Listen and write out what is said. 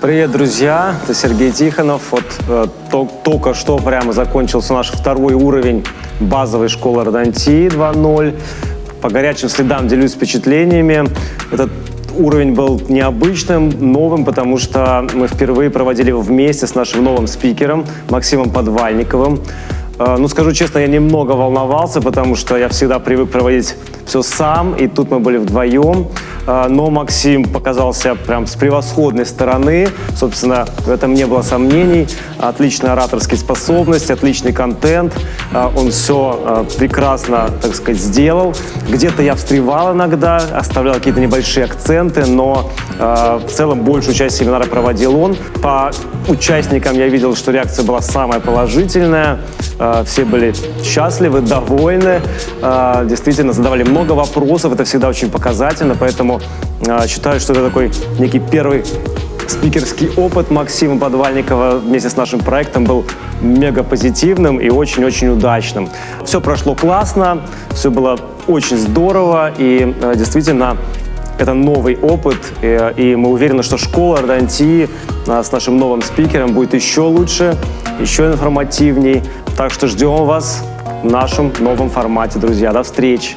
Привет, друзья! Это Сергей Тихонов. Вот э, то- только что прямо закончился наш второй уровень базовой школы ордонтии 2.0. По горячим следам делюсь впечатлениями. Этот уровень был необычным, новым, потому что мы впервые проводили его вместе с нашим новым спикером Максимом Подвальниковым. Э, Ну, скажу честно, я немного волновался, потому что я всегда привык проводить все сам, и тут мы были вдвоем. Э, Но Максим показался прям с превосходной стороны. Собственно, в этом не было сомнений. Отличные ораторские способности, отличный контент. Э, Он все прекрасно, так сказать, сделал. Где-то я встревал иногда, оставлял какие-то небольшие акценты, но в целом большую часть семинара проводил он. По участникам я видел, что реакция была самая положительная. Все были счастливы, довольны. Действительно, задавали много вопросов. Это всегда очень показательно. Поэтому э, считаю, что это такой некий первый спикерский опыт Максима Подвальникова вместе с нашим проектом был мега позитивным и очень-очень удачным. Все прошло классно, все было очень здорово и э, действительно это новый опыт, э, и мы уверены, что школа ордонтии э, с нашим новым спикером будет еще лучше, еще информативней. Так что ждем вас в нашем новом формате, друзья. До встречи!